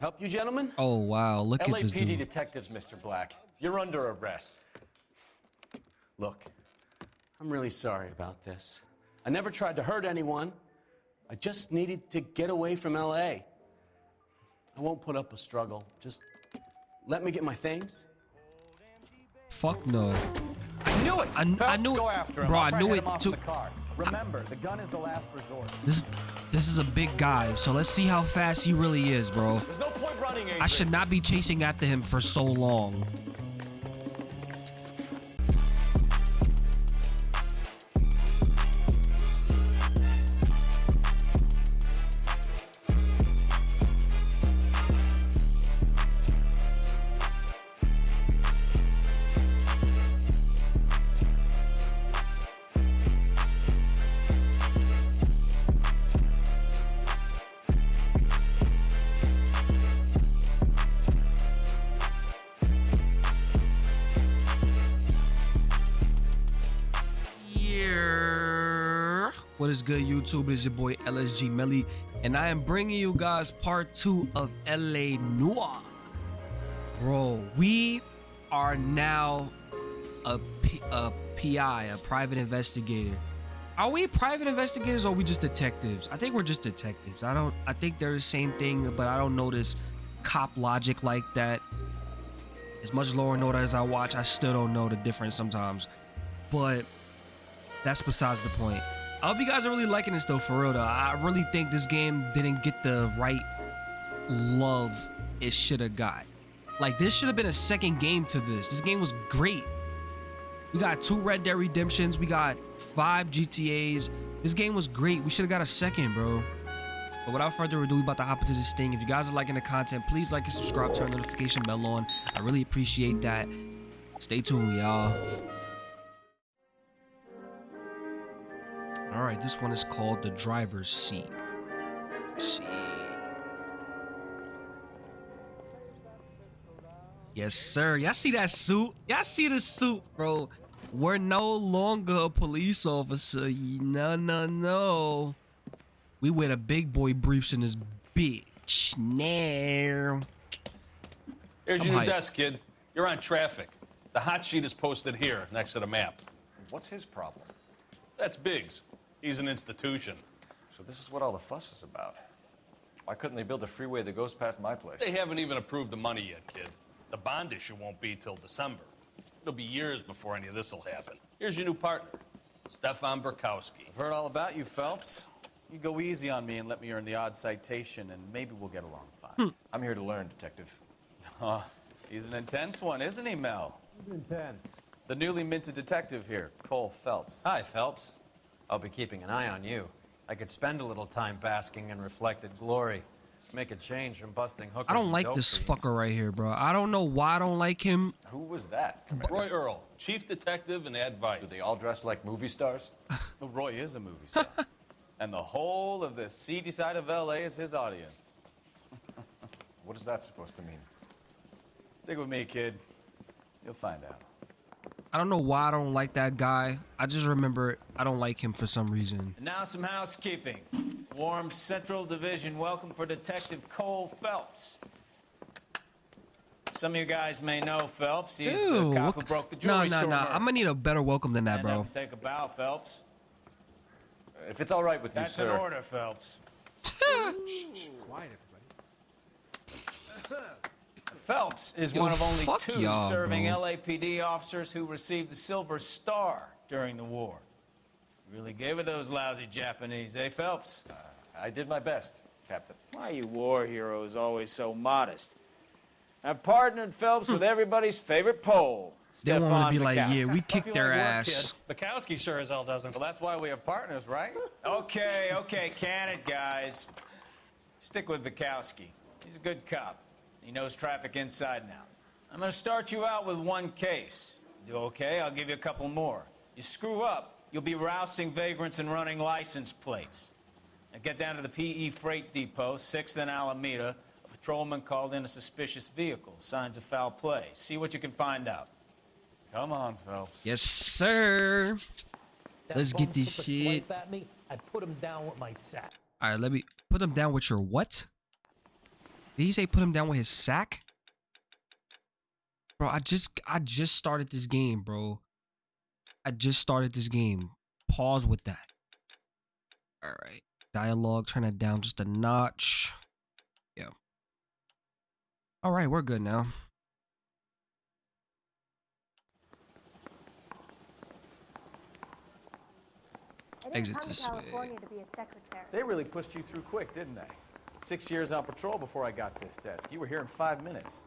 Help you, gentlemen? Oh wow, look at this LAPD dude. detectives, Mr. Black. You're under arrest. Look, I'm really sorry about this. I never tried to hurt anyone. I just needed to get away from LA. I won't put up a struggle. Just let me get my things. Fuck no. I knew it. I I knew it. Bro, I knew it hit him off too. Remember, the gun is the last resort. This this is a big guy, so let's see how fast he really is, bro. There's no point running, Adrian. I should not be chasing after him for so long. YouTube? It is your boy LSG Melly, and I am bringing you guys part two of LA Noire. Bro, we are now a, P- a PI, a private investigator. Are we private investigators or are we just detectives? I think we're just detectives. I don't. I think they're the same thing, but I don't notice cop logic like that. As much Law and Order as I watch, I still don't know the difference sometimes. But that's besides the point. I hope you guys are really liking this though, for real though. I really think this game didn't get the right love it should have got. Like this should have been a second game to this. This game was great. We got two Red Dead Redemptions. We got five GTAs. This game was great. We should have got a second, bro. But without further ado, we about to hop into this thing. If you guys are liking the content, please like and subscribe, turn notification bell on. I really appreciate that. Stay tuned, y'all. All right, this one is called the driver's seat. Yes, sir. Y'all see that suit? Y'all see the suit, bro? We're no longer a police officer. No, no, no. We wear the big boy briefs in this bitch. Now. Here's I'm your new hyped. desk, kid. You're on traffic. The hot sheet is posted here next to the map. What's his problem? That's Biggs. He's an institution. So this is what all the fuss is about. Why couldn't they build a freeway that goes past my place? They haven't even approved the money yet, kid. The bond issue won't be till December. It'll be years before any of this will happen. Here's your new partner, Stefan Bekowsky. I've heard all about you, Phelps. You go easy on me and let me earn the odd citation, and maybe we'll get along fine. Hmm. I'm here to learn, detective. Huh. He's an intense one, isn't he, Mel? He's Intense. The newly minted detective here, Cole Phelps. Hi, Phelps. I'll be keeping an eye on you. I could spend a little time basking in reflected glory. Make a change from busting hookers I don't like this fiends. fucker right here, bro. I don't know why I don't like him. Who was that? Commander? Roy Earle, chief detective and advice. Do they all dress like movie stars? Well, Roy is a movie star. and the whole of the seedy side of LA is his audience. What is that supposed to mean? Stick with me, kid. You'll find out. I don't know why I don't like that guy. I just remember I don't like him for some reason. And now some housekeeping. Warm Central Division welcome for Detective Cole Phelps. Some of you guys may know Phelps. He's Ew. the cop who broke the no, jewelry no, store. no. murder. I'm gonna need a better welcome than that, bro. up and take a bow, Phelps. If it's all right with you, That's an order, Phelps. Phelps is Yo, one of only two serving bro. LAPD officers who received the Silver Star during the war. Really gave it to those lousy Japanese, eh, Phelps? I did my best, Captain. Why are you war heroes always so modest? I've partnered Phelps with everybody's favorite Pole. They want to Stefan be like, Mikowski. yeah, we Hope kicked their like work, ass. Bekowsky sure as hell doesn't. Well, that's why we have partners, right? Okay, okay, can it, guys. Stick with Bekowsky. He's a good cop. He knows traffic inside and out. I'm going to start you out with one case. Do okay? I'll give you a couple more. You screw up, you'll be rousting vagrants and running license plates. Now get down to the PE Freight Depot, 6th and Alameda. A patrolman called in a suspicious vehicle. Signs of foul play. See what you can find out. Come on, Phelps. Yes, sir. That Let's get bum this took a shit. swipe At me, I put him down with my sack. All right, let me put him down with your what? Did he say put him down with his sack? Bro, I just I just started this game, bro. I just started this game. Pause with that. All right. Dialogue, turn it down just a notch. Yeah. All right, we're good now. I Exit to this way. California to be a secretary. They really pushed you through quick, didn't they? Six years on patrol before I got this desk. You were here in five minutes.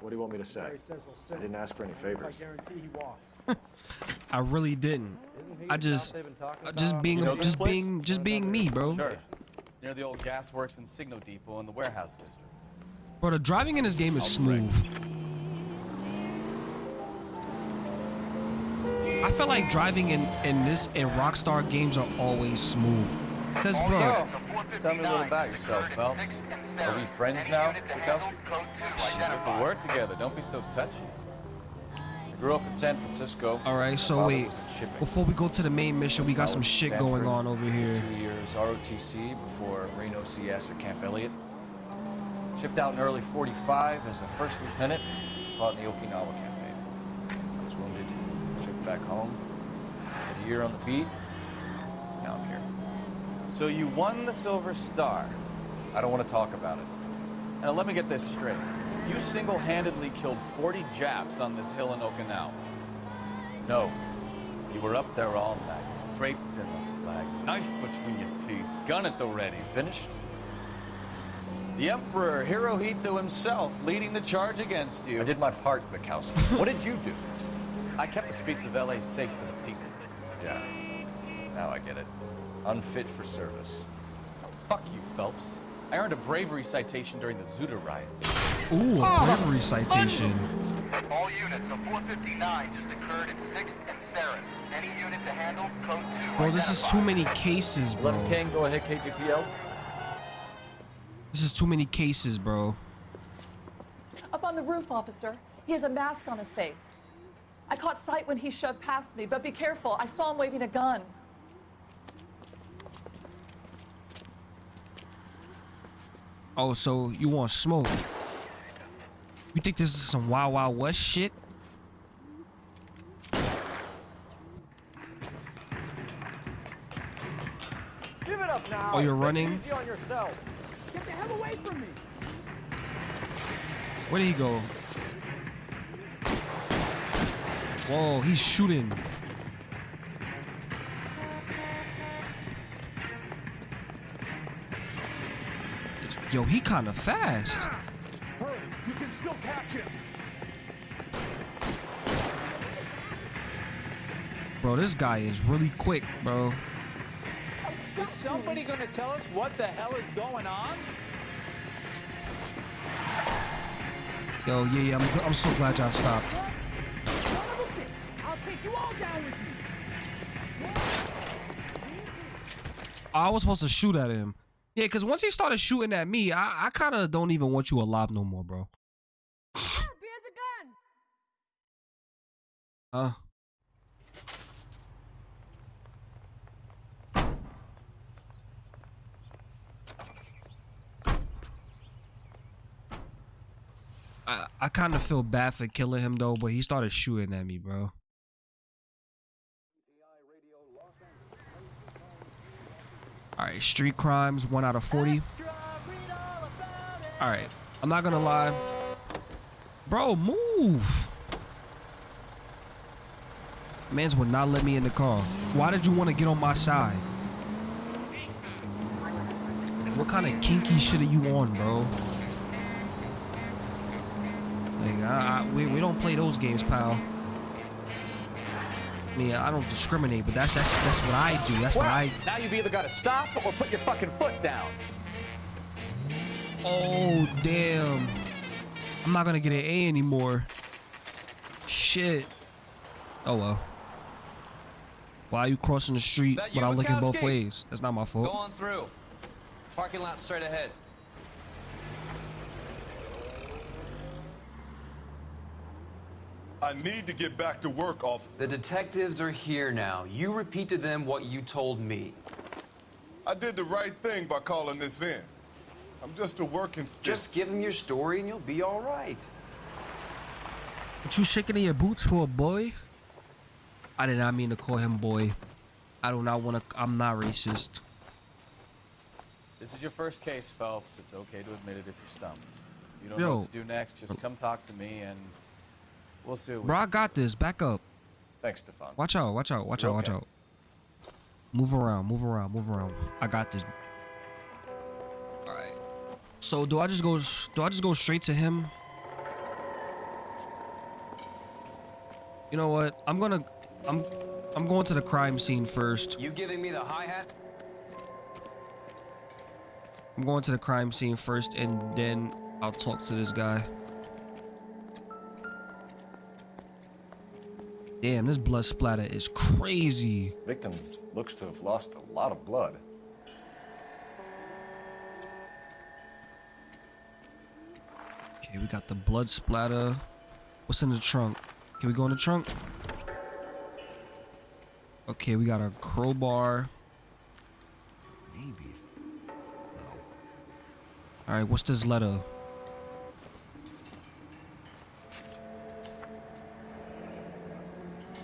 What do you want me to say? He says he'll sit. I didn't ask for any favors. I guarantee he won't. I really didn't. I just uh, just being You know just place? being just being me, bro. Sure. Near the old gas works and Signo Depot in the warehouse district. Bro, the driving in this game is smooth. I feel like driving in in this in Rockstar games are always smooth. Cause bro, Tell me a little about yourself, Phelps. Are we friends now, Bekowsky? We have to work together. Don't be so touchy. I grew up in San Francisco. all right. So wait, was in shipping. before we go to the main mission, we got some shit going Stanford, on over here. Two years ROTC before Reno CS at Camp Elliott. Shipped out in early 45 as a first lieutenant. Fought in the Okinawa campaign. I was wounded. Shipped back home. Had a year on the beat. Now I'm here. So you won the Silver Star. I don't want to talk about it. Now let me get this straight. You single-handedly killed 40 Japs on this hill in Okinawa. No. You were up there all night, draped in the flag, knife between your teeth, gun at the ready. Finished? The Emperor Hirohito himself leading the charge against you. I did my part, Mikowski. what did you do? I kept the streets of LA safe for the people. Yeah. Now I get it. Unfit for service. Fuck you, Phelps. I earned a bravery citation during the Zoot Suit riots. Ooh, a ah, bravery citation. All units, a 459 just occurred at 6th and Saris. Any unit to handle, code 2. Bro, this is too many cases, bro. 11 King, go ahead, KGPL. This is too many cases, bro. Up on the roof, officer. He has a mask on his face. I caught sight when he shoved past me, but be careful. I saw him waving a gun. Oh, so you want smoke? You think this is some Wild Wild West shit? Give it up now. Oh, you're running? On yourself. Get the hell away from me. Where did he go? Whoa, he's shooting. Yo, he kind of fast. Hurry, you can still catch him. Bro, this guy is really quick, bro. Is somebody gonna tell us what the hell is going on? Yo, yeah, yeah, I'm, I'm so glad y'all stopped. Son of a bitch. I'll take you all down with me. I was supposed to shoot at him. Yeah, because once he started shooting at me, I, I kind of don't even want you alive no more, bro. Has a gun! Huh? I, I kind of feel bad for killing him though, but he started shooting at me, bro. All right, street crimes, one out of 40. All right, I'm not gonna lie. Bro, move. Mans would not let me in the car. Why did you want to get on my side? What kind of kinky shit are you on, bro? Like, I, I, we, we don't play those games, pal. I mean, I don't discriminate, but that's that's that's what I do. That's what I. Now you've either got to stop or put your fucking foot down. Oh damn! I'm not gonna get an A anymore. Shit. Oh well. Why are you crossing the street That you, without looking both ways? That's not my fault. Go on through. Parking lot straight ahead. I need to get back to work, officer. The detectives are here now. You repeat to them what you told me. I did the right thing by calling this in. I'm just a working stick. Just give them your story and you'll be all right. What you shaking in your boots for, a boy? I did not mean to call him boy. I do not want to. I'm not racist. This is your first case, Phelps. It's okay to admit it if you're stumped. You don't Yo. know what to do next. Just come talk to me, and we'll see. What Bro, I got this. Back up. Thanks, Stefan. Watch out. Watch out. Watch You're out. Watch okay. out. Move around. Move around. Move around. I got this. All right. So do I just go? Do I just go straight to him? You know what? I'm gonna. I'm. I'm going to the crime scene first. You giving me the hi hat? I'm going to the crime scene first, and then I'll talk to this guy. Damn, this blood splatter is crazy. Victim looks to have lost a lot of blood. Okay, we got the blood splatter. What's in the trunk? Can we go in the trunk? Okay, we got a crowbar. Maybe. All right, what's this letter?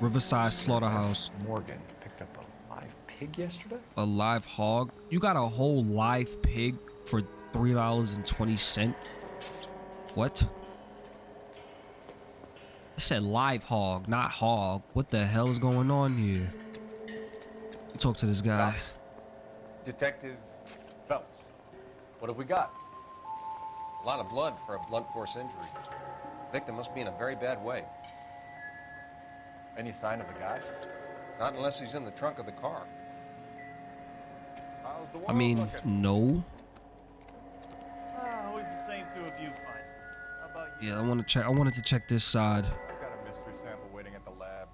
Riverside Slaughterhouse. Morgan picked up a live pig yesterday. A live hog. You got a whole live pig for three dollars and twenty cent. What? I said live hog, not hog. What the hell is going on here? Talk to this guy. Detective Phelps, what have we got? A lot of blood for a blunt force injury. Victim must be in a very bad way. Any sign of the guy? Not unless he's in the trunk of the car. How's the I mean, looking? no. Ah, always the same through a viewfinder. How about you? Yeah, I want to check. I wanted to check this side. Got a mystery sample waiting at the lab.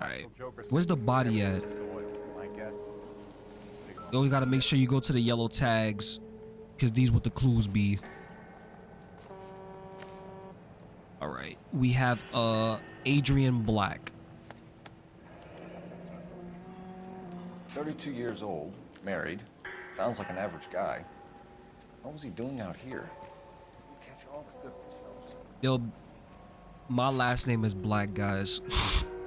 All right. Joker Where's the body at? soil, My guess. You always got to make sure you go to the yellow tags, cause these what the clues be. All right, we have uh Adrian Black. 32 years old, married. Sounds like an average guy. What was he doing out here? Catch all the good ones, Yo, my last name is Black, guys.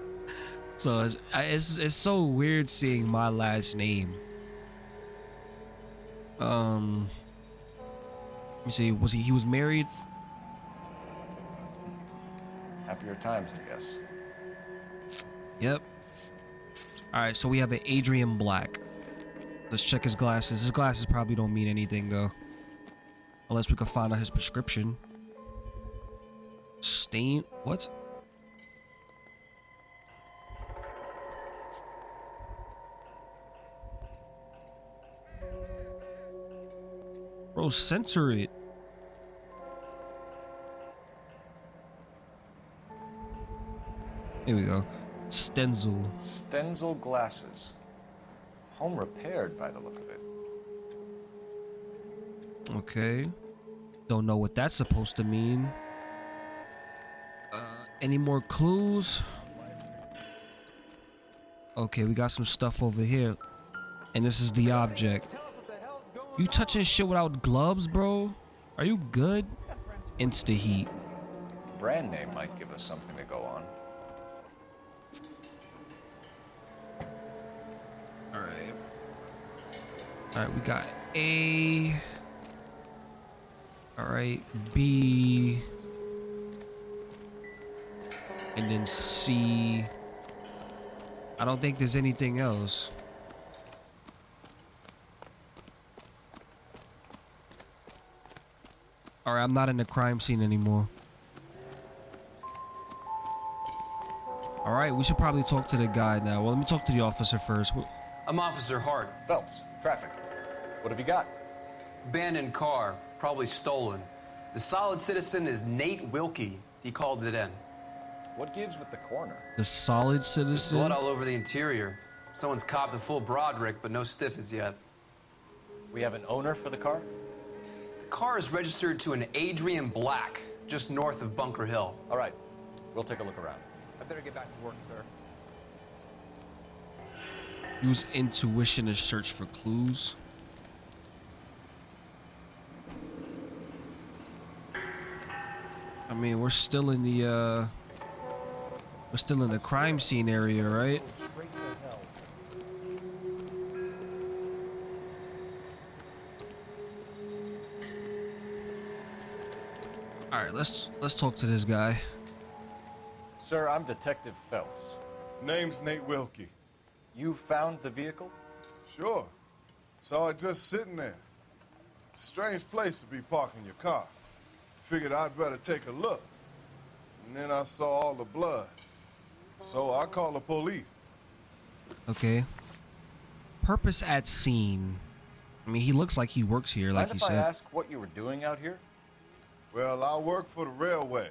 so it's, it's it's so weird seeing my last name. Um, let me see. Was he he was married? Happier times, I guess. Yep. All right, so we have an Adrian Black. Let's check his glasses. His glasses probably don't mean anything though, unless we can find out his prescription. Stain? What? Bro, censor it. Here we go. Stenzel. Stenzel glasses. Home repaired by the look of it. Okay. Don't know what that's supposed to mean. Uh, any more clues? Okay, we got some stuff over here. And this is the object. You touching shit without gloves, bro? Are you good? Insta heat. Brand name might give us something to go on. Alright, we got A. Alright, B. And then C. I don't think there's anything else. Alright, I'm not in the crime scene anymore. Alright, we should probably talk to the guy now. Well, let me talk to the officer first. I'm Officer Hart. Phelps, traffic. What have you got? Abandoned car, probably stolen. The solid citizen is Nate Wilkie. He called it in. What gives with the corner? The solid citizen? Blood all over the interior. Someone's copped a full Broderick, but no stiff as yet. We have an owner for the car? The car is registered to an Adrian Black, just north of Bunker Hill. All right, we'll take a look around. I better get back to work, sir. Use intuition to search for clues. I mean, we're still in the uh we're still in the crime scene area, right? All right, let's let's talk to this guy. Sir, I'm Detective Phelps. Name's Nate Wilkie. You found the vehicle? Sure. Saw it just sitting there. Strange place to be parking your car. Figured I'd better take a look. And then I saw all the blood. So I called the police. Okay. Purpose at scene. I mean, he looks like he works here, like Mind you if I ask what you were doing out here? Well, I work for the railway.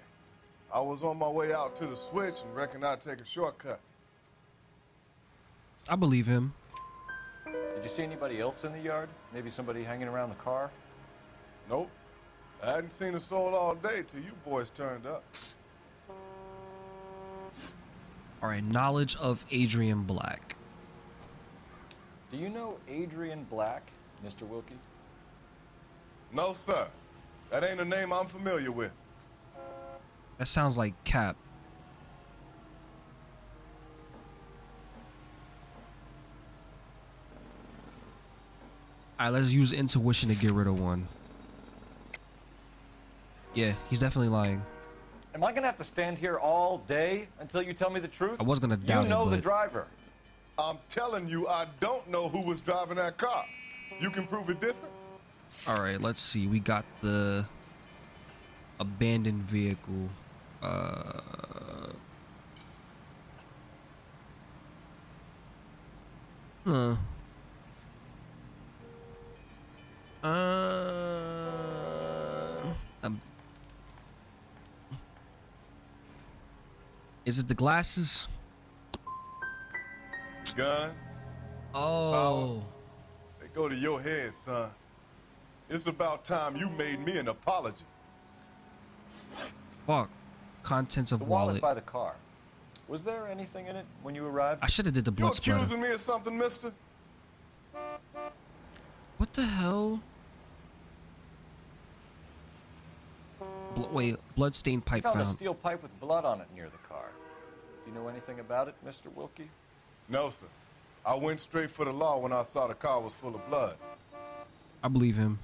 I was on my way out to the switch and reckoned I'd take a shortcut. I believe him. Did you see anybody else in the yard? Maybe somebody hanging around the car? Nope. I hadn't seen a soul all day till you boys turned up. All right, knowledge of Adrian Black. Do you know Adrian Black, Mr. Wilkie? No, sir. That ain't a name I'm familiar with. That sounds like Cap. All right, let's use intuition to get rid of one. Yeah, he's definitely lying. Am I gonna have to stand here all day until you tell me the truth? I was gonna doubt You it, know the but- driver. I'm telling you, I don't know who was driving that car. You can prove it different? All right, let's see. We got the abandoned vehicle. Uh, huh. Uh, is it the glasses? Gun? Oh. They go to your head, son. It's about time you made me an apology. Fuck. Contents of The wallet wallet. by the car. Was there anything in it when you arrived? I should have did the You blood splatter. accusing me of something, mister? What the hell? Bl- wait, bloodstained I pipe found Found a steel pipe with blood on it near the car. Do you know anything about it, Mr. Wilkie? No, sir. I went straight for the law when I saw the car was full of blood. I believe him.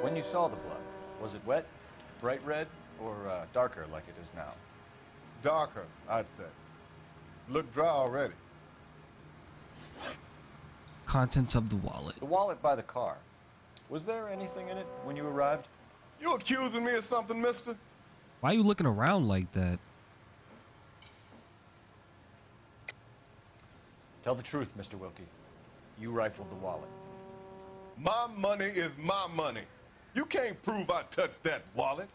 When you saw the blood, was it wet, bright red, or uh, darker like it is now? Darker, I'd say. Look dry already. Contents of the wallet. The wallet by the car. Was there anything in it when you arrived? You accusing me of something, mister? Why are you looking around like that? Tell the truth, Mr. Wilkie. You rifled the wallet. My money is my money. You can't prove I touched that wallet.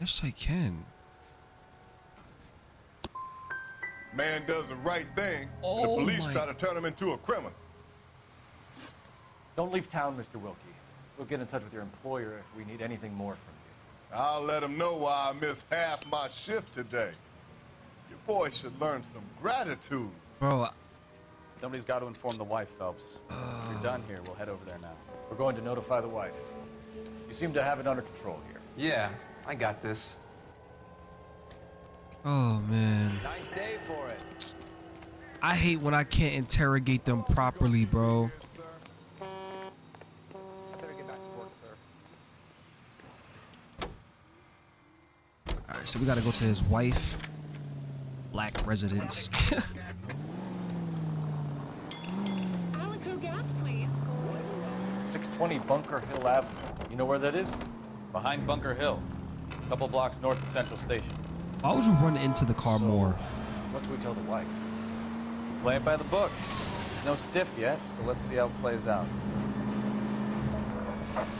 Yes, I can. Man does the right thing. Oh, the police my- try to turn him into a criminal. Don't leave town, Mr. Wilkie. We'll get in touch with your employer if we need anything more from you. I'll let him know why I missed half my shift today. Your boy should learn some gratitude. Bro, Somebody's got to inform the wife, Phelps. if you're done here, we'll head over there now. We're going to notify the wife. You seem to have it under control here. Yeah, I got this. oh man. Nice day for it. I hate when I can't interrogate them properly, bro. Alright, so we gotta go to his wife. Black residence. 620 Bunker Hill Avenue. You know where that is? Behind Bunker Hill, a couple blocks north of Central Station. Why would you run into the car more? What do we tell the wife? Play it by the book. No stiff yet, so let's see how it plays out.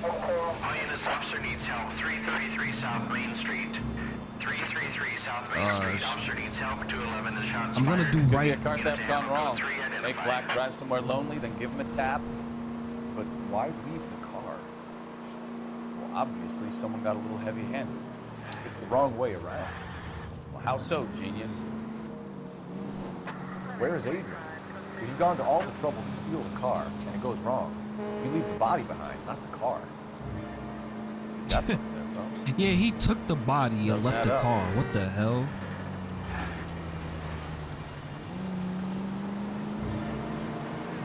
All units, officer needs help. 333 South Main Street. 333 South Main Uh, Street. Officer needs help 211. The shots I'm gonna do right. car theft gone wrong. Make Black drive somewhere lonely, then give him a tap. Why leave the car? Well, obviously, someone got a little heavy-handed. It's the wrong way around. Well, how so, genius? Where is Adrian? If you've gone to all the trouble to steal the car and it goes wrong, you leave the body behind, not the car. That's there. Yeah, he took the body and left the up. car. What the hell?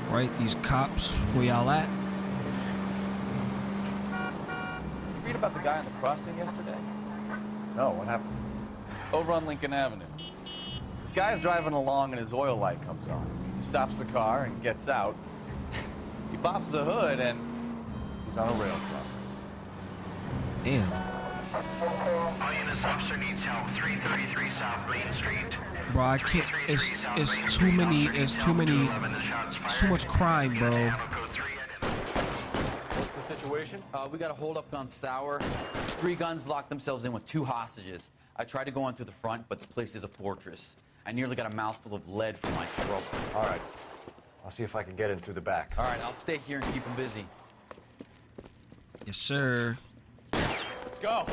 Right, these cops, where y'all at? You read about the guy on the crossing yesterday? No, what happened? Over on Lincoln Avenue. This guy's driving along and his oil light comes on. He stops the car and gets out. he pops the hood and he's on a rail crossing. Damn. All units, officer needs help. 333 South Main Street. Bro, I can't. It's it's too many. It's too many. Too much crime, bro. What's the situation? Uh, we got a holdup on Sour. Three guns locked themselves in with two hostages. I tried to go on through the front, but the place is a fortress. I nearly got a mouthful of lead from my trouble. All right. I'll see if I can get in through the back. All right, I'll stay here and keep them busy. Yes, sir. Let's go.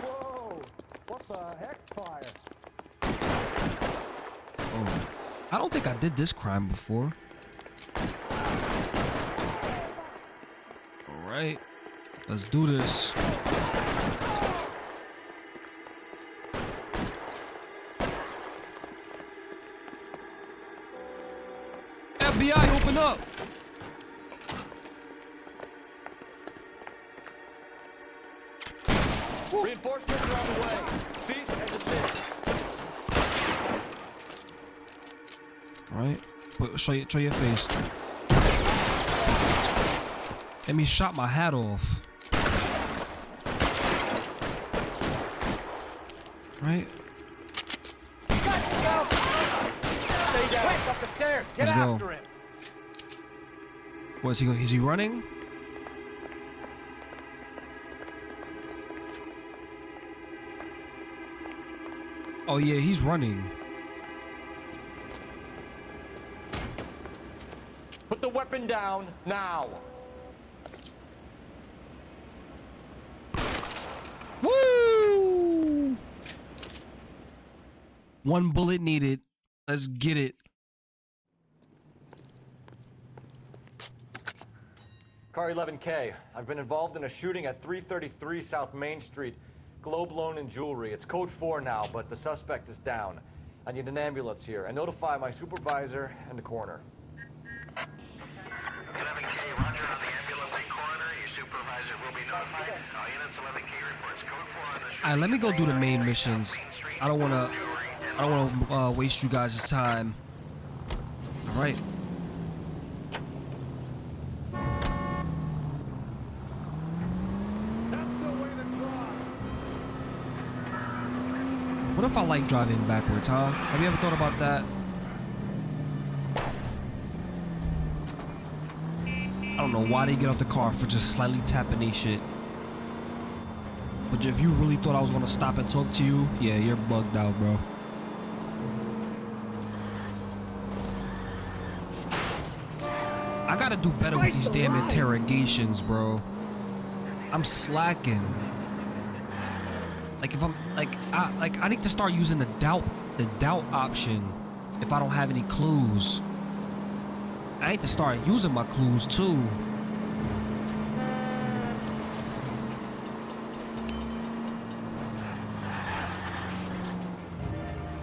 Whoa! What the heck, fire? Oh, I don't think I did this crime before. All right, let's do this. FBI, open up! Reinforcements are on the way. Cease and desist. All right, show show your face. Let me shot my hat off. Right, Let's go. after him. what is he? Going? Is he running? Oh yeah, he's running. Put the weapon down now. Woo! One bullet needed. Let's get it. Car 11K. I've been involved in a shooting at 333 South Main Street. Globe Loan and Jewelry. It's code 4 now, but the suspect is down. I need an ambulance here. And notify my supervisor and the coroner. 11K, roger on the ambulance and coroner. Your supervisor will be notified. All units, 11K reports code 4 on the shooting. All right, let me go do the main missions. I don't wanna, I don't wanna uh, waste you guys' time. All right. What if I like driving backwards, huh? Have you ever thought about that? I don't know why they get out the car for just slightly tapping they shit. But if you really thought I was gonna stop and talk to you, yeah, you're bugged out, bro. I gotta do better with these damn interrogations, bro. I'm slacking. Like if I'm like I like I need to start using the doubt the doubt option if I don't have any clues. I need to start using my clues too.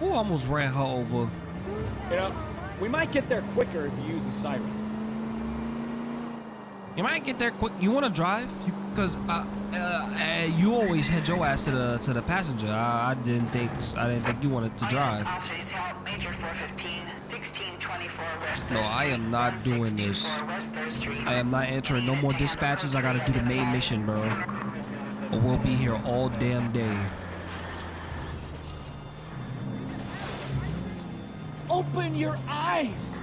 Ooh, almost ran her over. You know, we might get there quicker if you use the siren. You might get there quick. You want to drive? Because uh, uh, uh, you always head your ass to the to the passenger. I, I didn't think I didn't think you wanted to drive. No, I am not doing this. I am not answering no more dispatches. I gotta do the main mission, bro. Or we'll be here all damn day. Open your eyes!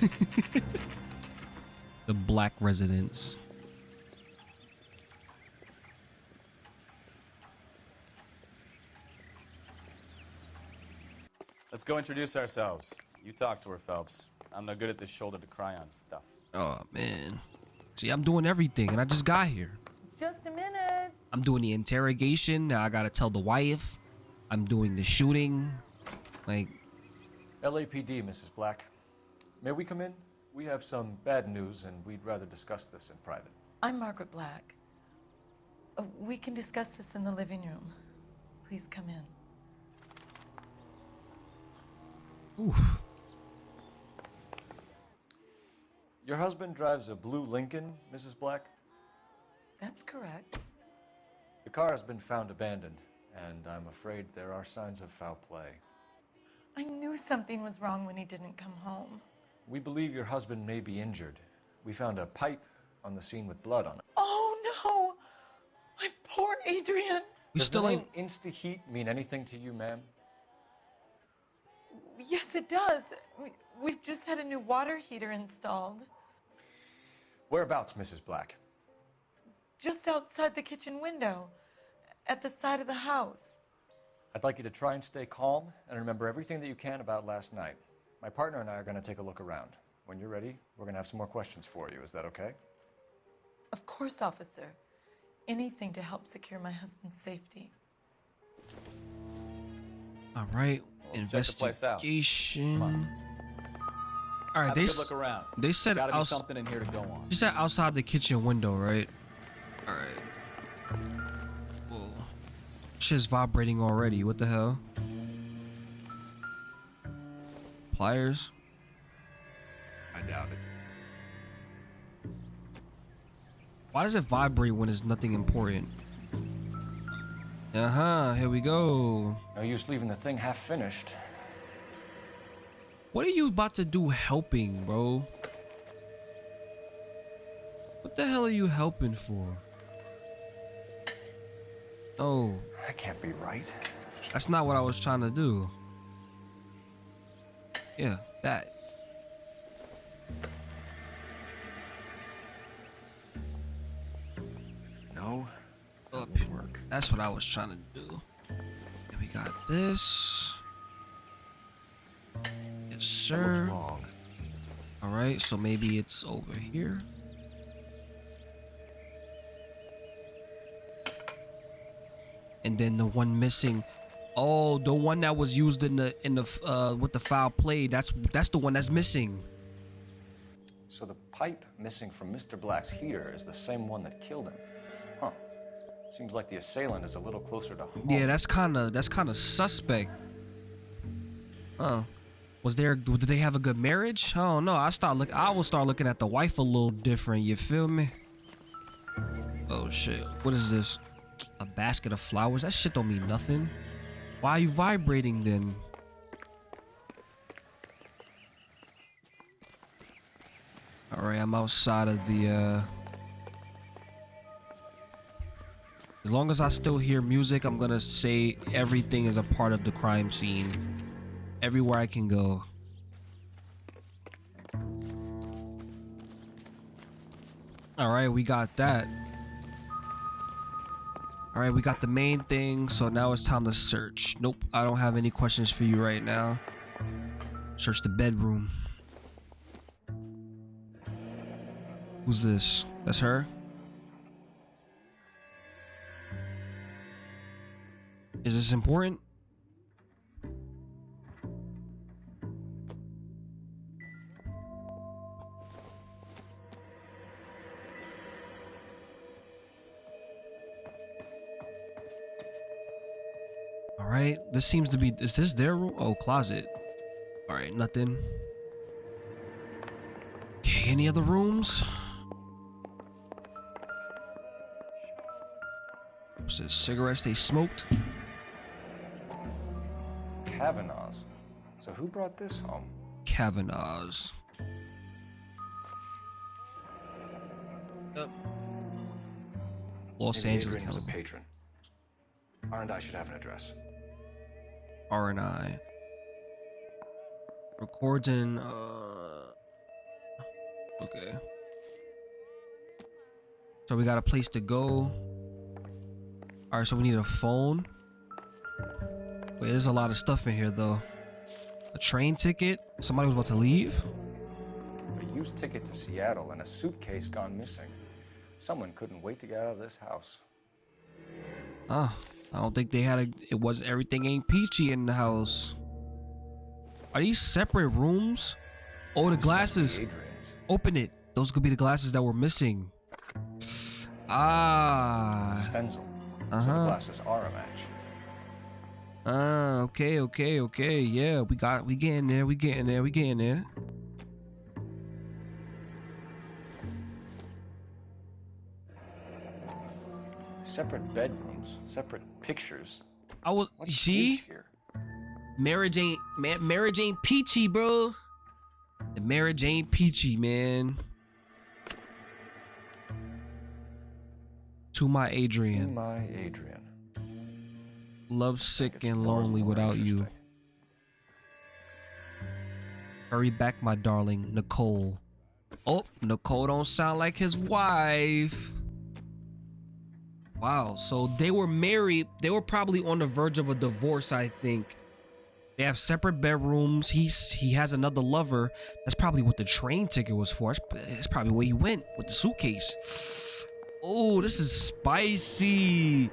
The black residents. Let's go introduce ourselves. You talk to her, Phelps. I'm no good at this shoulder to cry on stuff. Oh man. See, I'm doing everything, and I just got here. Just a minute. I'm doing the interrogation. Now I gotta tell the wife. I'm doing the shooting. Like, LAPD, Mrs. Black. May we come in? We have some bad news, and we'd rather discuss this in private. I'm Margaret Black. Uh, we can discuss this in the living room. Please come in. Oof. Your husband drives a blue Lincoln, Mrs. Black? That's correct. The car has been found abandoned, and I'm afraid there are signs of foul play. I knew something was wrong when he didn't come home. We believe your husband may be injured. We found a pipe on the scene with blood on it. Oh no! My poor Adrian! We Does still the ain't. name Insta-Heat mean anything to you, ma'am? Yes, it does. We've just had a new water heater installed. Whereabouts, Mrs. Black? Just outside the kitchen window, at the side of the house. I'd like you to try and stay calm and remember everything that you can about last night. My partner and I are going to take a look around. When you're ready, we're going to have some more questions for you. Is that okay? Of course, officer. Anything to help secure my husband's safety. All right. Let's check the place out. Investigation. All right, Have they a good look around. They said Gotta be outs- something in here to go on. You said outside the kitchen window, right? All right. Whoa. Shit's vibrating already. What the hell? Pliers. I doubt it. Why does it vibrate when it's nothing important? Uh huh. Here we go. No use leaving the thing half finished. What are you about to do helping, bro? What the hell are you helping for? Oh, That can't be right. that's not what I was trying to do. Yeah, that. No. Up. Work. That's what I was trying to do. And we got this. Yes, sir. wrong? All right, so maybe it's over here. And then the one missing. Oh, the one that was used in the in the uh with the foul play. That's that's the one that's missing. So the pipe missing from Mr. Black's heater is the same one that killed him. Huh. Seems like the assailant is a little closer to home. Yeah, that's kind of that's kind of suspect. Oh, was there? Did they have a good marriage? I don't know. I start look. I will start looking at the wife a little different. You feel me? Oh shit! What is this? A basket of flowers? That shit don't mean nothing. Why are you vibrating then? All right, I'm outside of the. uh As long as I still hear music, I'm gonna say everything is a part of the crime scene. Everywhere I can go. Alright, we got that. Alright, we got the main thing, so now it's time to search. Nope, I don't have any questions for you right now. Search the bedroom. Who's this? That's her? Is this important? This seems to be. Is this their room? Oh, closet. All right, nothing. Okay, any other rooms? What's this? Cigarettes they smoked? Kavanaugh's. So who brought this home? Kavanaugh's. Yep. Los Maybe Angeles, Adrian was a patron. R and I should have an address. R and I. Records in. Uh, okay. So we got a place to go. All right, so we need a phone. Wait, there's a lot of stuff in here though. A train ticket. Somebody was about to leave. A used ticket to Seattle and a suitcase gone missing. Someone couldn't wait to get out of this house. Ah, I don't think they had a. It was everything ain't peachy in the house. Are these separate rooms? Oh, the glasses. Open it. Those could be the glasses that were missing. Ah, Stenzel. Uh So huh. glasses are a match. Uh, okay, okay, okay. Yeah, we got, we getting there, we getting there, we getting there. Separate bedrooms, separate pictures. I was, What's see, here? marriage ain't, man, marriage ain't peachy, bro. The marriage ain't peachy, man. To my Adrian. To Adrian, my Adrian. love sick and lonely without you. Hurry back, my darling, Nicole. Oh, Nicole don't sound like his wife. Wow, so they were married. They were probably on the verge of a divorce, I think. They have separate bedrooms. He's he has another lover. That's probably what the train ticket was for. That's, probably where he went with the suitcase. Oh, this is spicy.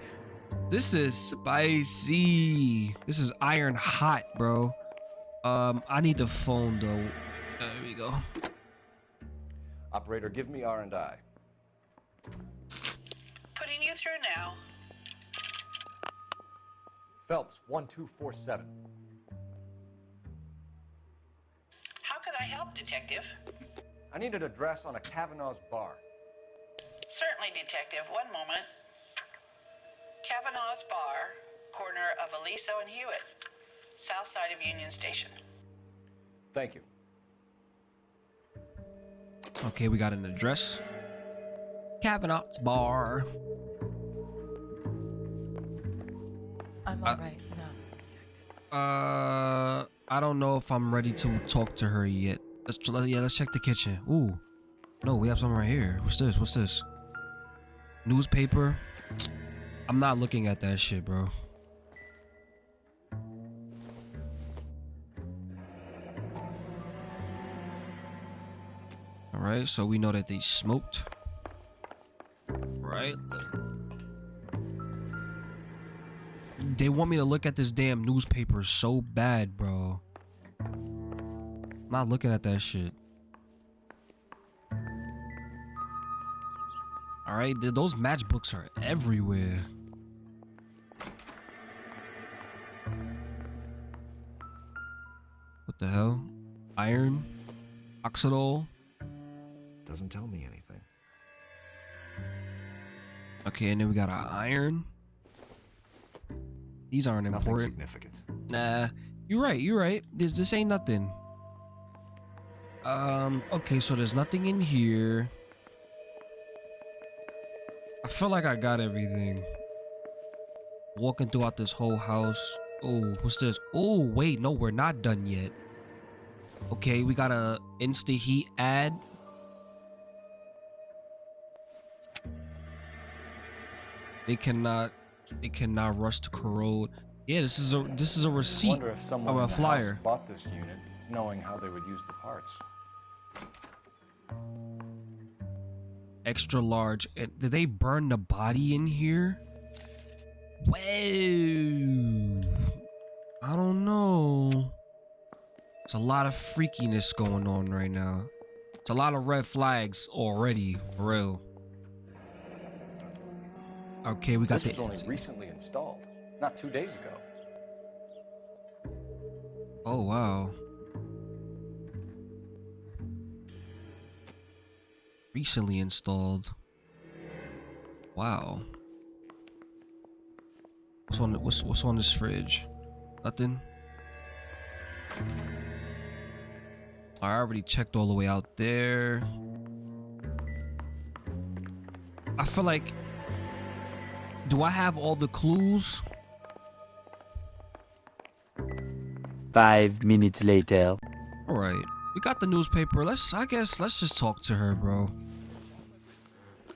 This is spicy. This is iron hot, bro. Um, I need the phone though. There we go. Operator, give me R and I. Putting you through now. Phelps, 1247. How could I help, Detective? I need an address on a Kavanaugh's bar. Certainly, Detective. One moment. Kavanaugh's Bar, corner of Aliso and Hewitt, south side of Union Station. Thank you. Okay, we got an address. Kavanaugh's bar. I'm Uh, right. No. Uh, I don't know if I'm ready to talk to her yet. Let's yeah, let's check the kitchen. Ooh, no, we have something right here. What's this? What's this? Newspaper. I'm not looking at that shit, bro. All right, so we know that they smoked. Right. They want me to look at this damn newspaper so bad, bro. I'm not looking at that shit. All right, those matchbooks are everywhere. What the hell? Iron? Oxidol? Doesn't tell me anything. Okay, and then we got our iron. These aren't Nothing important. significant. Nah, you're right. You're right. This this ain't nothing. Um. Okay, so there's nothing in here. I feel like I got everything. Walking throughout this whole house. Oh, what's this? Oh, wait, no, we're not done yet. Okay, we got a insta heat ad. They cannot. They cannot rust to corrode. Yeah, this is a this is a receipt of a flyer. bought this unit, knowing how they would use the parts. extra large. And did they burn the body in here? Whoa. I don't know. It's a lot of freakiness going on right now. It's a lot of red flags already, for real. Okay, we got this the was only recently installed, not two days ago. Oh wow. Recently installed. Wow. What's on what's what's on this fridge? Nothing. I already checked all the way out there. I feel like do I have all the clues? Five minutes later. All right, we got the newspaper. Let's, I guess, let's just talk to her, bro.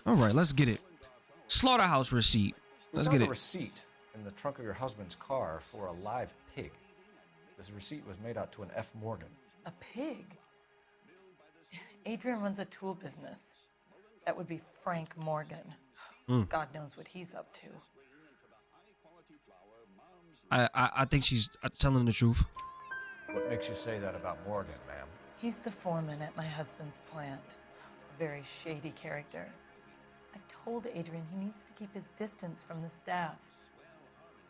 All right, let's get it. Slaughterhouse receipt. Let's found get a it. receipt in the trunk of your husband's car for a live pig. This receipt was made out to an F. Morgan. A pig? Adrian runs a tool business. That would be Frank Morgan. Hmm. God knows what he's up to. I, I, I think she's uh, telling the truth. What makes you say that about Morgan, ma'am? He's the foreman at my husband's plant. A very shady character. I've told Adrian he needs to keep his distance from the staff.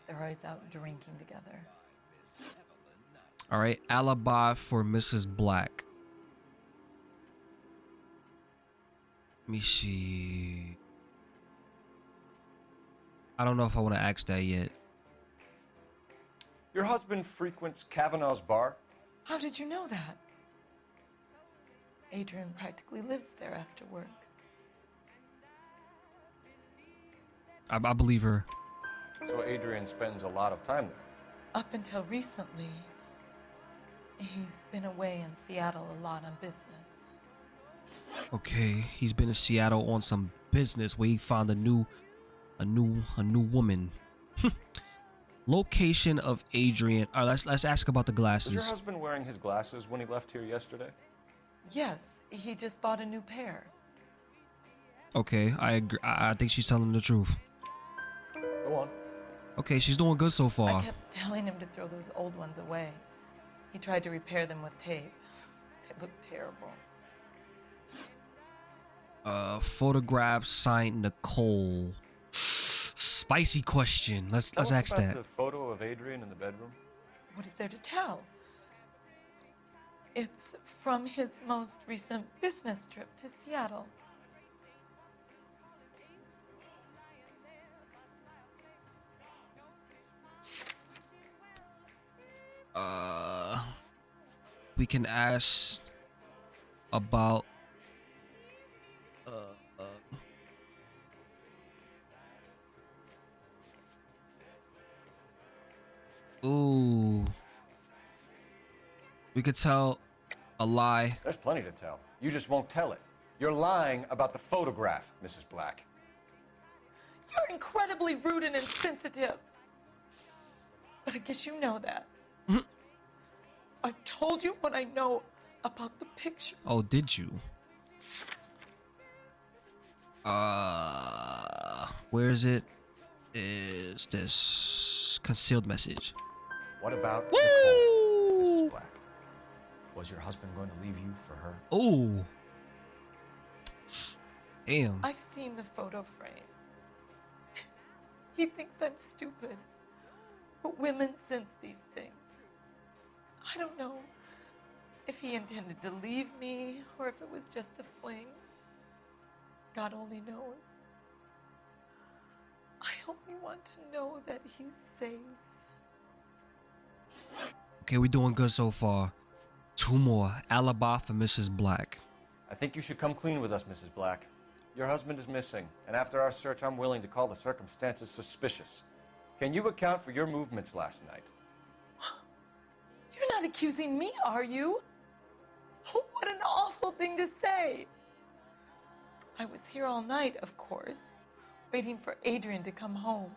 They're always out drinking together. All right, alibi for Mrs. Black. Let me see. I don't know if I want to ask that yet. Your husband frequents Kavanaugh's bar? How did you know that? Adrian practically lives there after work. I, I believe her. So Adrian spends a lot of time there. Up until recently, he's been away in Seattle a lot on business. Okay, he's been in Seattle on some business where he found a new, a new, a new woman. Location of Adrian. All right, let's let's ask about the glasses. Was your glasses. husband wearing his glasses when he left here yesterday? Yes, he just bought a new pair. Okay, I agree. I, I think she's telling the truth. Go on. Okay, she's doing good so far. I far. kept telling him to throw those old ones away. He tried to repair them with tape. They look terrible. Uh, photograph signed Nicole. Spicy question. Let's Tell let's us ask about that. the photo of Adrian in the bedroom. What is there to tell? It's from his most recent business trip to Seattle. Uh, we can ask about. We could tell a lie. There's plenty to tell. You just won't tell it. You're lying about the photograph, Mrs. Black. You're incredibly rude and insensitive. But I guess you know that. I've told you what I know about the picture. Oh, did you? Uh, where is it? Is this concealed message? What about Nicole, Mrs. Black? Was your husband going to leave you for her? Oh. Damn. I've seen the photo frame. he thinks I'm stupid. But women sense these things. I don't know if he intended to leave me or if it was just a fling. God only knows. I only want to know that he's safe. Okay, we're doing good so far. Two more. Alibi for Mrs. Black. I think you should come clean with us, Mrs. Black. Your husband is missing, and after our search, I'm willing to call the circumstances suspicious. Can you account for your movements last night? You're not accusing me, are you? What an awful thing to say. I was here all night, of course, waiting for Adrian to come home.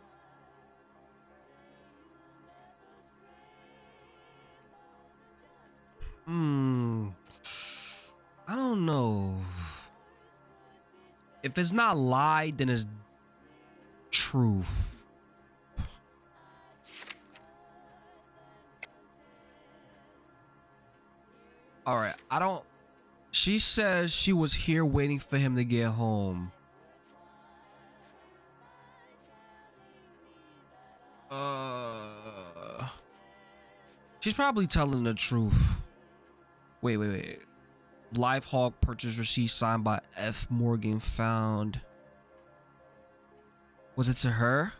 Hmm. I don't know. If it's not lie, then it's truth. All right, I don't. She says she was here waiting for him to get home. Uh, she's probably telling the truth. Wait, wait, wait. Live Hawk purchase receipt signed by F. Morgan found. Was it to her?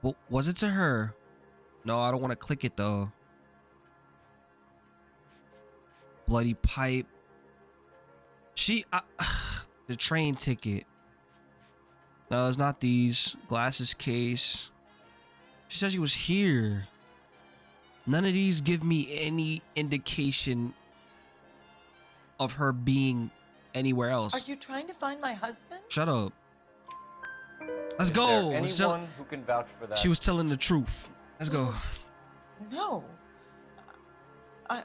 Well, was it to her? No, I don't want to click it though. Bloody pipe. She, the train ticket. No, it's not these. Glasses case. She said she was here. None of these give me any indication of her being anywhere else. Are you trying to find my husband? Shut up. Let's Is go. there Let's anyone tell- who can vouch for that? She was telling the truth. Let's go. No. I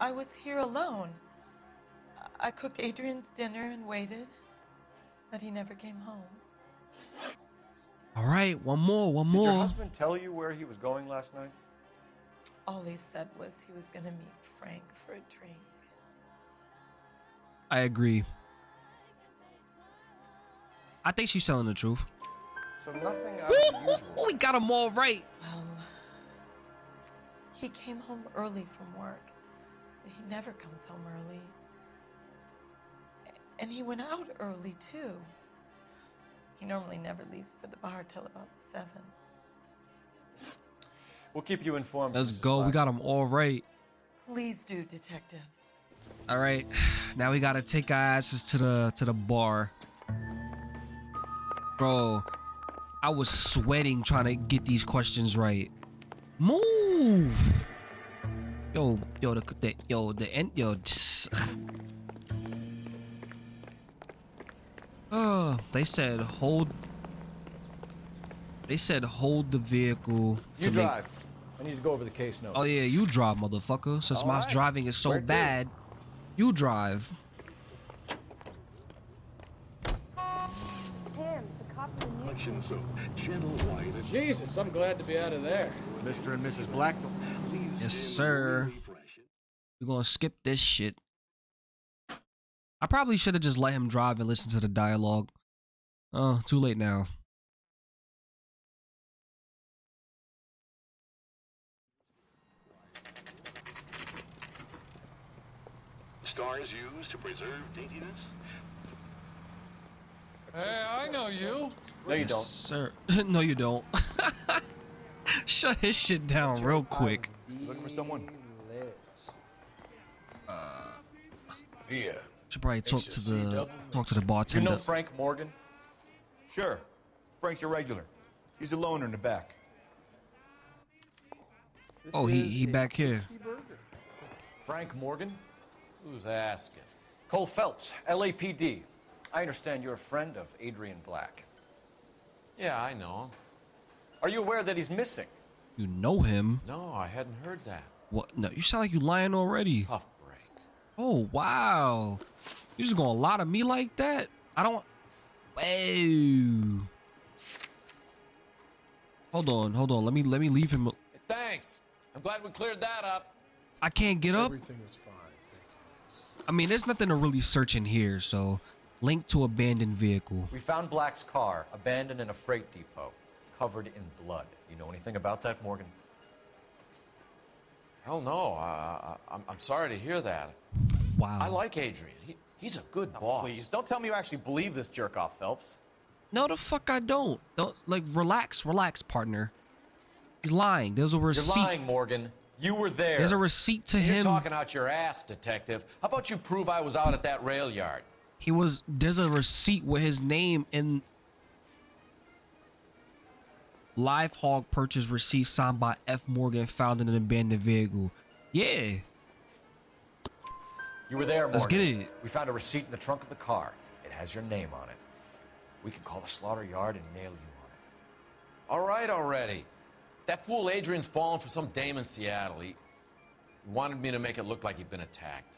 I was here alone. I cooked Adrian's dinner and waited, but he never came home. All right, one more, one Did your more. husband tell you where he was going last night? All he said was he was going to meet Frank for a drink. I agree. I think she's telling the truth. So nothing out of the. Oh, we got him all right. Well, he came home early from work. He never comes home early. And he went out early, too. He normally never leaves for the bar till about seven. We'll keep you informed. Let's Mrs. go. We got them all right. Please do, Detective. All right. Now we gotta take our asses to the to the bar. Bro, I was sweating trying to get these questions right. Move. Yo, yo, the, the yo, the end, yo. Oh, they said hold. They said hold the vehicle. You to make- drive. I need to go over the case notes. Oh yeah, you drive, motherfucker. Since All my right. driving is so Where to? bad, you drive. Tim, the cop in the news. so gentle, white, and Jesus, I'm glad to be out of there. Mr. and Mrs. Black. Yes, sir. We're gonna skip this shit. I probably should have just let him drive and listen to the dialogue. Oh, too late now. Stars used to preserve daintiness. Hey, I know you. No, you don't. sir. no, you don't. Shut his shit down real quick. Looking for someone? Uh, yeah. Should probably talk to the talk to the bartender. You bartender. know Frank Morgan? Sure. Frank's your regular. He's a loner in the back. oh, he he back here. Frank Morgan? Who's asking? Cole Phelps, LAPD. I understand you're a friend of Adrian Black. Yeah, I know him. Are you aware that he's missing? You know him. No, I hadn't heard that. What? No, you sound like you're lying already. Tough break. Oh wow, you just gonna lie to me like that? I don't. Whoa. Hold on, hold on. Let me let me leave him. Thanks. I'm glad we cleared that up. I can't get up. Everything is fine. Thank you. I mean, there's nothing to really search in here. So, link to abandoned vehicle. We found Black's car abandoned in a freight depot, covered in blood. You know anything about that, Morgan? Hell no. I, I, I'm, I'm sorry to hear that. Wow. I like Adrian. He, he's a good boss. Please, don't tell me you actually believe this jerk off, Phelps. No, the fuck I don't. Don't like relax, relax, partner. He's lying. There's a You're lying, Morgan. You were there. There's a receipt to You're him. talking out your ass, detective. How about you prove I was out at that rail yard? He was. There's a receipt with his name in. Live hog purchase receipt signed by F. Morgan found in an abandoned vehicle. Yeah. You were there, Morgan. Let's get it. We found a receipt in the trunk of the car. It has your name on it. We can call the slaughter yard and nail you on it. All right already. That fool Adrian's fallen for some dame in Seattle. He he wanted me to make it look like he'd been attacked.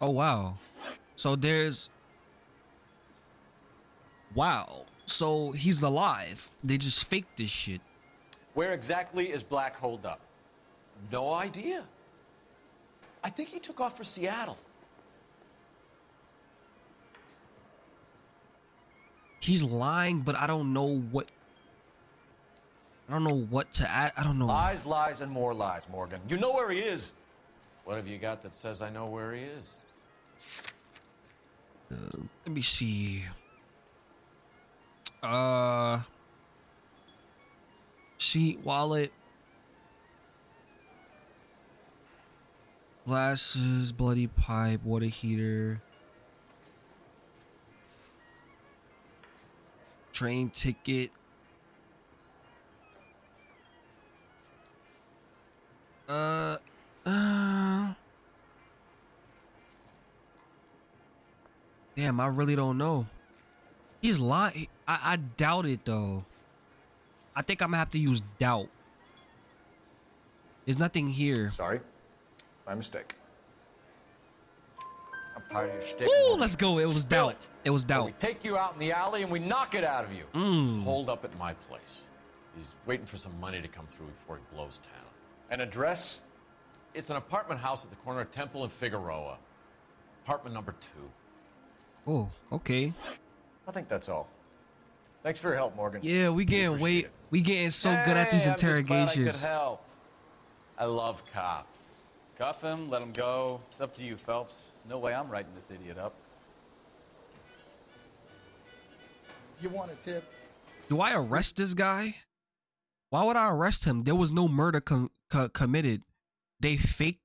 Oh wow. So there's. Wow. So he's alive. They just faked this shit. Where exactly is Black holed up? No idea. I think he took off for Seattle. He's lying, but I don't know what. I don't know what to add. I don't know. Lies, lies, and more lies, Morgan. You know where he is. What have you got that says I know where he is? Let me see. Uh. Sheet, wallet. Glasses, bloody pipe, water heater. Train ticket. Uh. Uh. Damn, I really don't know. He's lying. I, I doubt it though. I think I'm gonna have to use doubt. There's nothing here. Sorry. My mistake. I'm tired of your shtick. Ooh, let's go. It was Spill doubt. It was Or doubt. We take you out in the alley and we knock it out of you. Mm. He's holed up at my place. He's waiting for some money to come through before he blows town. An address? It's an apartment house at the corner of Temple and Figueroa. Apartment number two. Oh, okay. I think that's all. Thanks for your help, Morgan. Yeah, we getting way we getting so good at these Hey, I'm just glad I interrogations. could help. I love cops. Cuff him, let him go. It's up to you, Phelps. There's no way I'm writing this idiot up. You want a tip? Do I arrest this guy? Why would I arrest him? There was no murder com- co- committed. They faked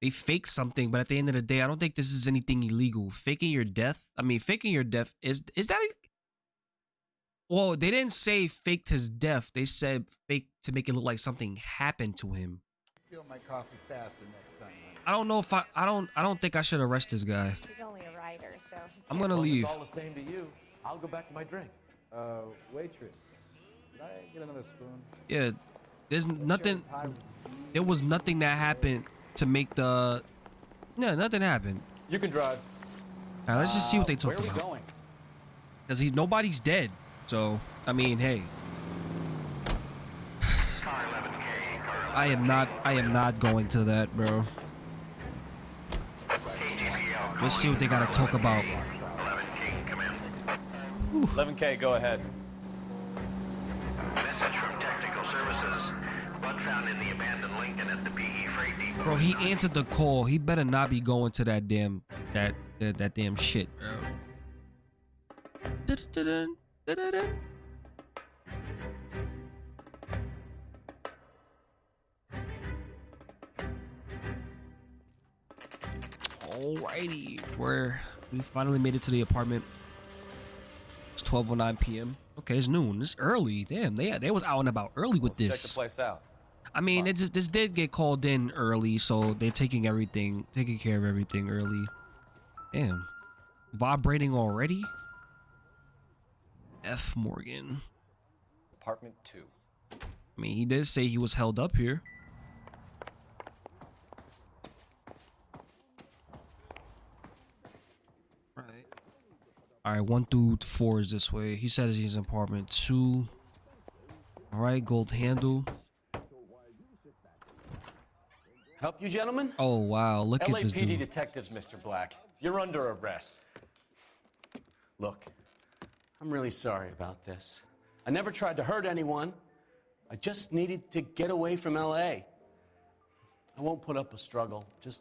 they faked something, but at the end of the day, I don't think this is anything illegal. Faking your death. I mean, faking your death is is that? A, well, they didn't say faked his death. They said fake to make it look like something happened to him. Fill my coffee faster next time. I don't know if I I don't I don't think I should arrest this guy. He's only a writer, so. I'm gonna leave. It's all the same to you. I'll go back to my drink. Uh, waitress, could I get another spoon? Yeah, there's nothing. There was nothing that happened to make the. No, nothing happened. You can drive. All right, let's just see what they Uh, talk where are we about. going? Cause he's nobody's dead. So I mean, hey. I am not. I am not going to that, bro. Let's see what they gotta talk about. 11K, go ahead. Bro, he answered the call. He better not be going to that damn that that, that damn shit, bro. Alrighty, we're we finally made it to the apartment. It's 12:09 p.m. Okay, it's noon. It's early. Damn, they they was out and about early with Check this. the place out. I mean, it just this did get called in early, so they're taking everything, taking care of everything early. Damn, vibrating already. F Morgan. Apartment 2. I mean, he did say he was held up here. Right. All right, one through four is this way. He said he's in apartment two. All right, gold handle. Help you, gentlemen? Oh wow, look at this LAPD dude. detectives, Mr. Black. You're under arrest. Look, I'm really sorry about this. I never tried to hurt anyone. I just needed to get away from LA. I won't put up a struggle. Just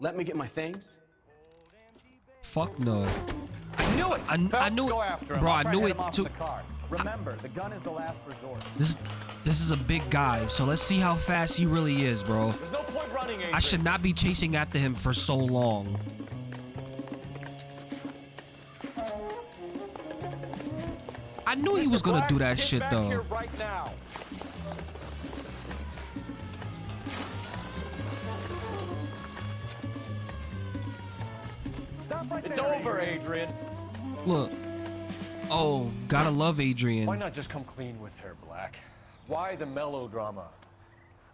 let me get my things. Fuck no. I knew it! I, I knew it, after him. bro. I'll I try knew to it get him off too. the car. Remember, the gun is the last resort. This this is a big guy, so let's see how fast he really is, bro. There's no point running, Adrian. I should not be chasing after him for so long. I knew he was gonna Black, do that shit though. Here right now. It's over, Adrian. Look. Oh, gotta love Adrian. Why not just come clean with her, Black? Why the melodrama?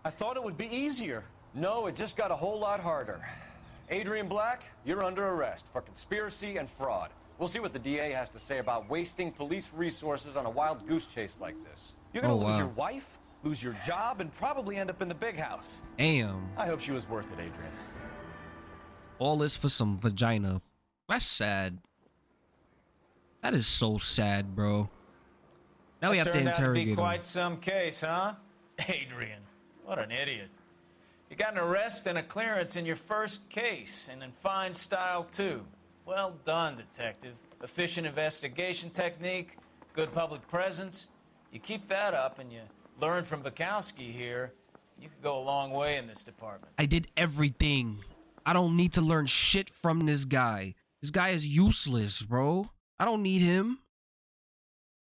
I thought it would be easier. No, it just got a whole lot harder. Adrian Black, you're under arrest for conspiracy and fraud. We'll see what the DA has to say about wasting police resources on a wild goose chase like this. You're gonna Oh, lose wow. your wife, lose your job, and probably end up in the big house. Damn. I hope she was worth it, Adrian. All this for some vagina. That's sad. That is so sad, bro. Now we That have to turned out interrogate to be him. quite some case, huh? Adrian, what an idiot. You got an arrest and a clearance in your first case, and in fine style, too. Well done, detective. Efficient investigation technique, good public presence. You keep that up and you learn from Bekowsky here, you could go a long way in this department. I did everything. I don't need to learn shit from this guy. This guy is useless, bro. I don't need him.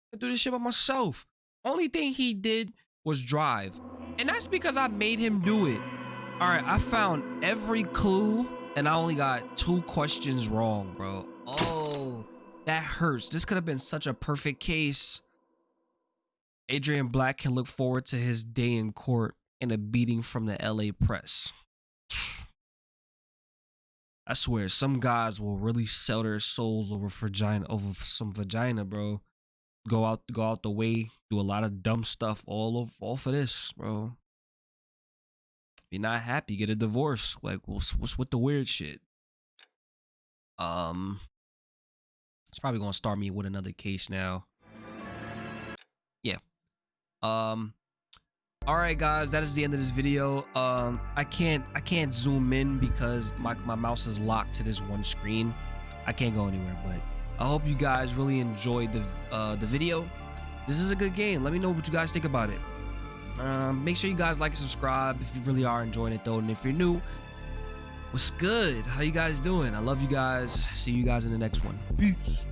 I can do this shit by myself. Only thing he did was drive. And that's because I made him do it. All right, I found every clue and I only got two questions wrong, bro. Oh, that hurts. This could have been such a perfect case. Adrian Black can look forward to his day in court and a beating from the LA press. I swear, some guys will really sell their souls over vagina, over some vagina, bro. Go out, go out the way, do a lot of dumb stuff all of, all for this, bro. If you're not happy, get a divorce. Like, what's, what's with the weird shit? Um, it's probably gonna start me with another case now. Yeah. Um, all right, guys, that is the end of this video. Um, I can't I can't zoom in because my my mouse is locked to this one screen. I can't go anywhere, but I hope you guys really enjoyed the uh, the video. This is a good game. Let me know what you guys think about it. Um, make sure you guys like and subscribe if you really are enjoying it though, and if you're new, what's good? How you guys doing? I love you guys. See you guys in the next one. Peace.